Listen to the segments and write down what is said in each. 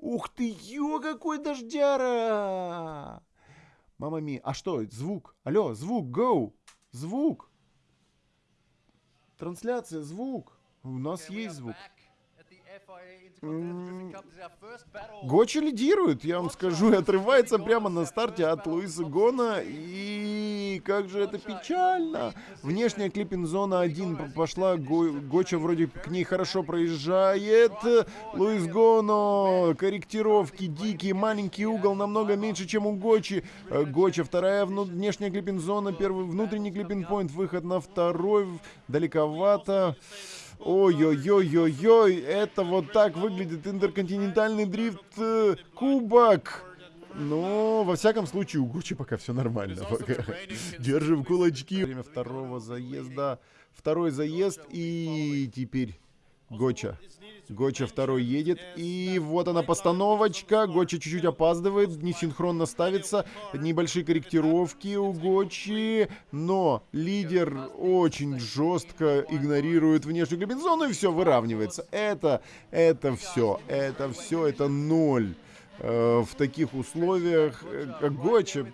Ух ты, ё, какой дождяра! Мама ми. А что, звук? Алло, звук, go! Звук! Трансляция, звук. У нас есть звук. Гочи лидирует, я вам скажу, и отрывается прямо на старте от Луиса Гона. И как же это печально. Внешняя клиппинг-зона 1 пошла, Го, Гоча вроде к ней хорошо проезжает. Луис Гоно, корректировки дикие, маленький угол, намного меньше, чем у Гочи. Гоча вторая внешняя клиппинг-зона, первый внутренний клиппинг-поинт, выход на второй, далековато. Ой-ой-ой-ой-ой, это вот так выглядит интерконтинентальный дрифт э. Но, во всяком случае, у Гуччи пока все нормально. Пока. Держим кулачки. Время второго заезда. Второй заезд и теперь Гоча. Гоча второй едет. И вот она постановочка. Гоча чуть-чуть опаздывает. Не синхронно ставится. Небольшие корректировки у Гочи. Но лидер очень жестко игнорирует внешнюю комбинезону. И все выравнивается. Это, это все. Это все. Это ноль в таких условиях, как Гоча,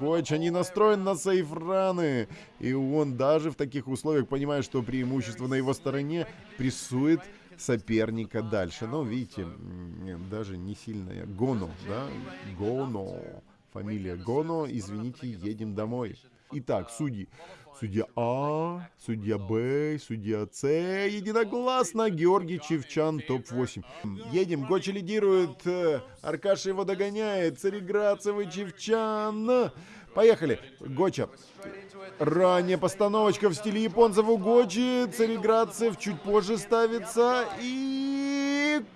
Гоча не настроен на сейфраны, и он даже в таких условиях понимает, что преимущество на его стороне, прессует соперника дальше. Но видите, даже не сильно. Гоно, да? Гоно. Фамилия Гоно. Извините, едем домой. Итак, судьи. Судья А, судья Б, судья С. Единогласно. Георгий Чевчан, топ-8. Едем. Гочи лидирует. Аркаша его догоняет. Цареградцев и Чевчан. Поехали. Гоча. Ранняя постановочка в стиле японцев у Гочи. Цареградцев чуть позже ставится. И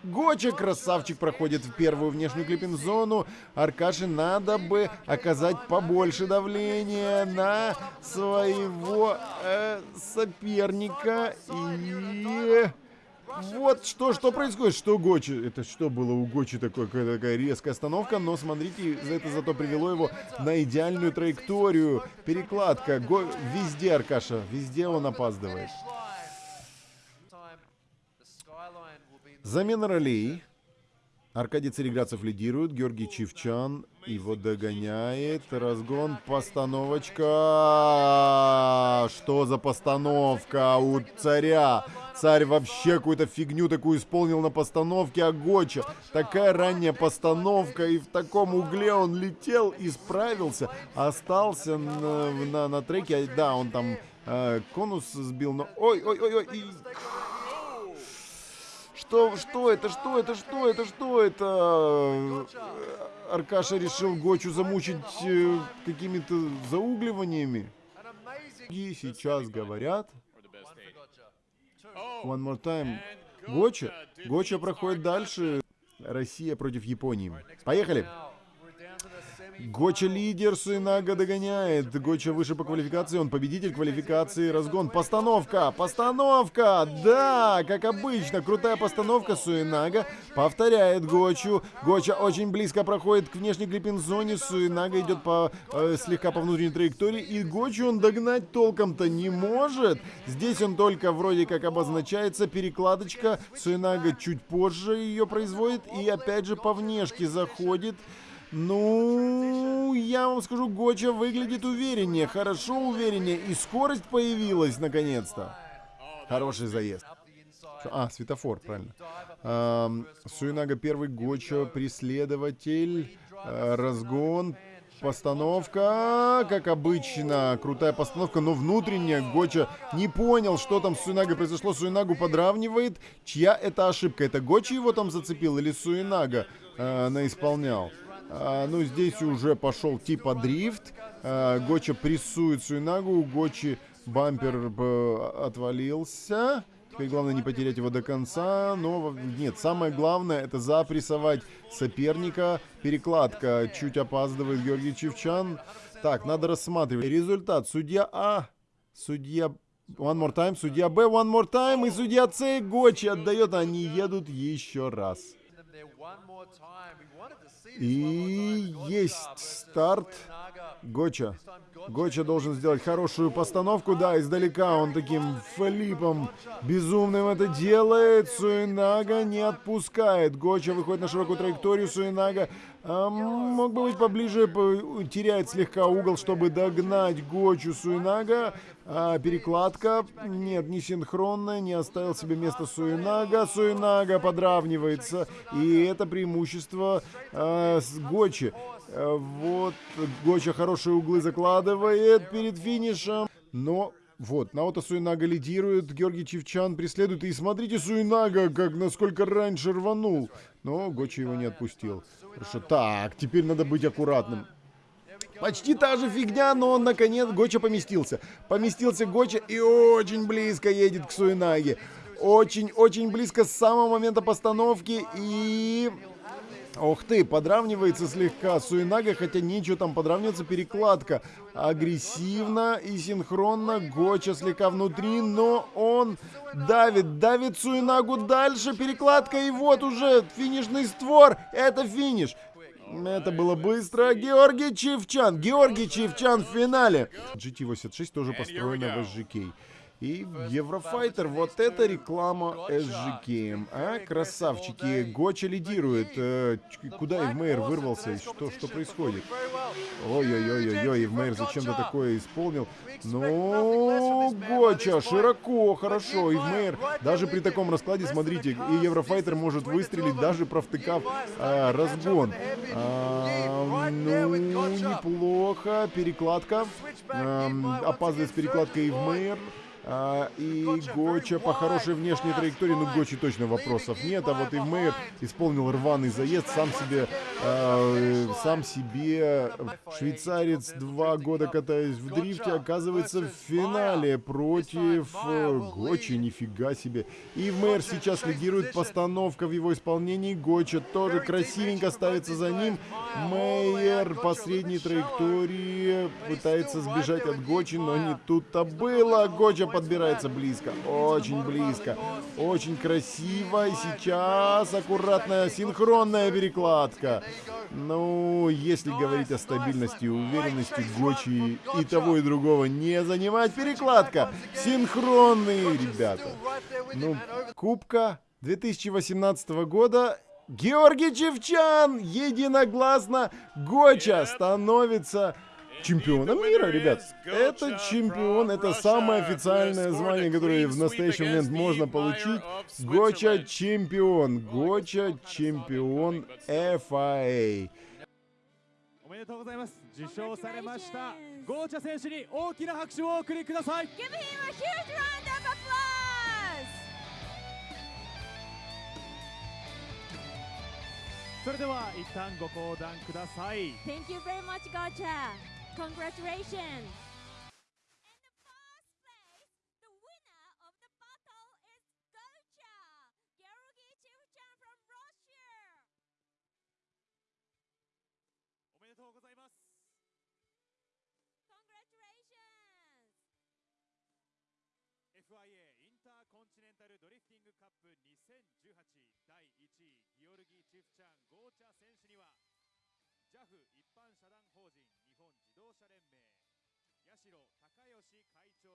Гоча, красавчик, проходит в первую внешнюю клиппинг-зону. Аркаше надо бы оказать побольше давления на своего э, соперника. И... Вот что, что происходит, что Гочи, это что было у Гочи такое, такая резкая остановка, но смотрите, это зато привело его на идеальную траекторию, перекладка, Го... везде Аркаша, везде он опаздывает. Замена ролей. Аркадий Цареградцев лидирует, Георгий Чивчан его догоняет. Разгон, постановочка. Что за постановка у царя? Царь вообще какую-то фигню такую исполнил на постановке, а Гоча такая ранняя постановка, и в таком угле он летел и справился, остался на, на, на треке, да, он там э, конус сбил, но... Ой-ой-ой-ой! Что, что это, что это, что это, что это? Аркаша решил Гочу замучить э, какими-то заугливаниями. И сейчас говорят... One more time. Гоча. Гоча проходит дальше. Россия против Японии. Поехали. Гоча лидер, Суинага догоняет. Гоча выше по квалификации, он победитель квалификации. Разгон. Постановка, постановка. Да, как обычно, крутая постановка. Суинага повторяет Гочу. Гоча очень близко проходит к внешней клиппинг-зоне. Суинага идет по, э, слегка по внутренней траектории. И Гочу он догнать толком-то не может. Здесь он только вроде как обозначается. Перекладочка. Суинага чуть позже ее производит. И опять же по внешке заходит. Ну, я вам скажу, Гоча выглядит увереннее, хорошо увереннее. И скорость появилась, наконец-то. Хороший заезд. А, светофор, правильно. Эм, Суинага первый, Гоча преследователь. Э, разгон, постановка, как обычно, крутая постановка, но внутренняя. Гоча не понял, что там с Суинагой произошло. Суинагу подравнивает. Чья это ошибка? Это Гоча его там зацепил или Суинага э, наисполнял? А, ну, здесь уже пошел типа дрифт. А, Гоча прессует Суинагу. Гочи бампер э, отвалился. Теперь главное не потерять его до конца. Но нет, самое главное это запрессовать соперника. Перекладка чуть опаздывает Георгий Чевчан. Так, надо рассматривать. Результат. Судья А. Судья One more time. Судья Б. One more time. И судья С. Гочи отдает. Они едут еще раз. И есть старт. Гоча. Гоча должен сделать хорошую постановку. Да, издалека он таким флипом безумным это делает. Суинага не отпускает. Гоча выходит на широкую траекторию. Суинага а, мог бы быть поближе, теряет слегка угол, чтобы догнать Гочу Суинага. А, перекладка, нет, не синхронная, не оставил себе место Суинага. Суинага подравнивается, и это преимущество а, с Гочи. А, вот, Гоча хорошие углы закладывает перед финишем, но вот, Наото Суинага лидирует, Георгий Чевчан преследует. И смотрите, Суинага, как насколько раньше рванул. Но Гочи его не отпустил. Хорошо, так, теперь надо быть аккуратным. Почти та же фигня, но он наконец Гоча поместился. Поместился Гоча и очень близко едет к Суинаге. Очень-очень близко с самого момента постановки и... Ох ты, подравнивается слегка Суинага, хотя нечего там подравниваться, перекладка. Агрессивно и синхронно, Гоча слегка внутри, но он давит, давит Суинагу дальше, перекладка, и вот уже финишный створ, это финиш. Это было быстро. Георгий Чивчан. Георгий Чивчан в финале. GT86 тоже построена в SGK. И Еврофайтер, вот это реклама SGK. А, красавчики, Гоча лидирует. Э, куда Ивмейер вырвался? Что, что происходит? Ой-ой-ой-ой, Ивмейер зачем-то такое исполнил. Ну, Гоча, широко, хорошо. Ивмейер, даже при таком раскладе, смотрите, и Еврофайтер может выстрелить, даже провтыкав а, разгон. А, ну, неплохо. Перекладка. А, опаздывает с перекладкой Ивмейер. А, и Гоча по хорошей внешней траектории, ну Гочи точно вопросов нет, а вот Ивмейер исполнил рваный заезд, сам себе, а, сам себе швейцарец два года катаясь в дрифте, оказывается в финале против э, Гочи, нифига себе. Ивмейер сейчас лидирует, постановка в его исполнении, Гоча тоже красивенько ставится за ним, Мейер по средней траектории пытается сбежать от Гочи, но не тут-то было, Гоча подбирается близко, очень близко, очень красиво. И сейчас аккуратная синхронная перекладка. Ну, если говорить о стабильности и уверенности, Гочи и того, и другого не занимать перекладка. Синхронные, ребята. Ну, Кубка 2018 года Георгий Чевчан единогласно Гоча становится чемпионом мира, ребят. Это чемпион, это самое официальное звание, которое в настоящий момент можно получить. Гоча чемпион, Гоча чемпион FIA. おめでとうございます受賞されましたゴーチャ選手に大きな拍手をお送りください Give him a huge round of applause! それでは一旦ご講談ください Thank you very much, Gotcha! Congratulations! ありがとうございます FIA インターコンチネンタルドリフティングカップ2018第1位ギオルギー・チフチャン・ゴーチャ選手には JAF 一般社団法人日本自動車連盟八代隆義会長